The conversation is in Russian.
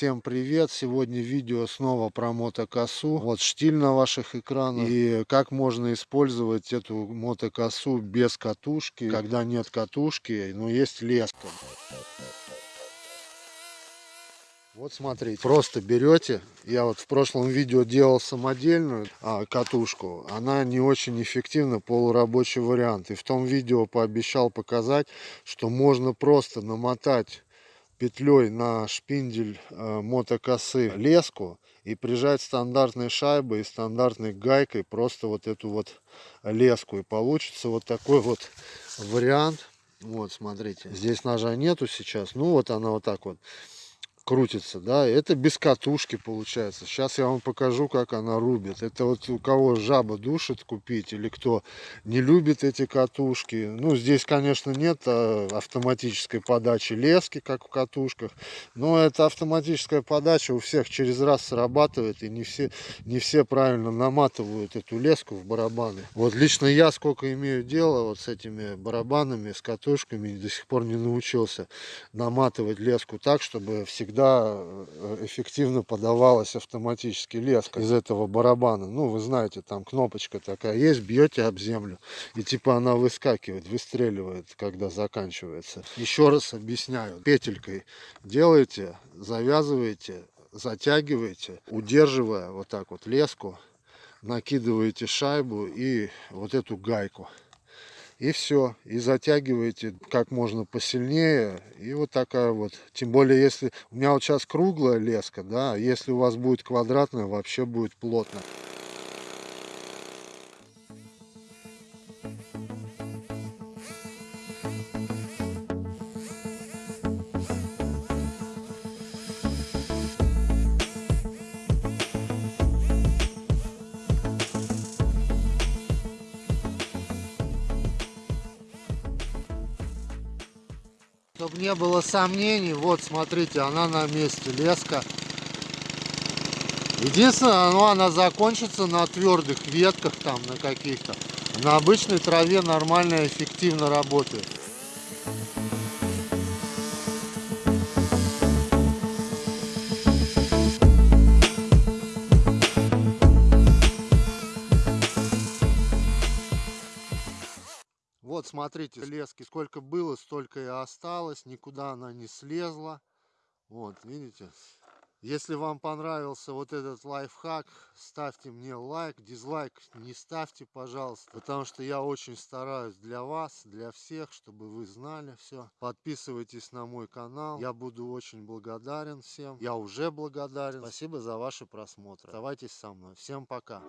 всем привет! Сегодня видео снова про мотокосу. Вот штиль на ваших экранах. И как можно использовать эту мотокосу без катушки, когда нет катушки, но есть леска. Вот смотрите, просто берете, я вот в прошлом видео делал самодельную а, катушку, она не очень эффективна, полурабочий вариант. И в том видео пообещал показать, что можно просто намотать петлей на шпиндель э, мотокосы леску и прижать стандартной шайбой и стандартной гайкой просто вот эту вот леску. И получится вот такой вот вариант. Вот, смотрите, здесь ножа нету сейчас. Ну, вот она вот так вот крутится, да, это без катушки получается. Сейчас я вам покажу, как она рубит. Это вот у кого жаба душит купить, или кто не любит эти катушки. Ну, здесь, конечно, нет а, автоматической подачи лески, как в катушках, но это автоматическая подача у всех через раз срабатывает, и не все, не все правильно наматывают эту леску в барабаны. Вот лично я сколько имею дела вот с этими барабанами, с катушками, до сих пор не научился наматывать леску так, чтобы всегда всегда э, эффективно подавалась автоматически леска из этого барабана. Ну, вы знаете, там кнопочка такая есть, бьете об землю, и типа она выскакивает, выстреливает, когда заканчивается. Еще раз объясняю. Петелькой делаете, завязываете, затягиваете, удерживая вот так вот леску, накидываете шайбу и вот эту гайку и все. И затягиваете как можно посильнее. И вот такая вот. Тем более, если у меня вот сейчас круглая леска, да, если у вас будет квадратная, вообще будет плотно. Чтобы не было сомнений, вот смотрите, она на месте, леска. Единственное, ну, она закончится на твердых ветках там, на каких-то. На обычной траве нормально, эффективно работает. Вот, смотрите, лески сколько было, столько и осталось. Никуда она не слезла. Вот, видите? Если вам понравился вот этот лайфхак, ставьте мне лайк. Дизлайк не ставьте, пожалуйста. Потому что я очень стараюсь для вас, для всех, чтобы вы знали все. Подписывайтесь на мой канал. Я буду очень благодарен всем. Я уже благодарен. Спасибо за ваши просмотры. Оставайтесь со мной. Всем пока.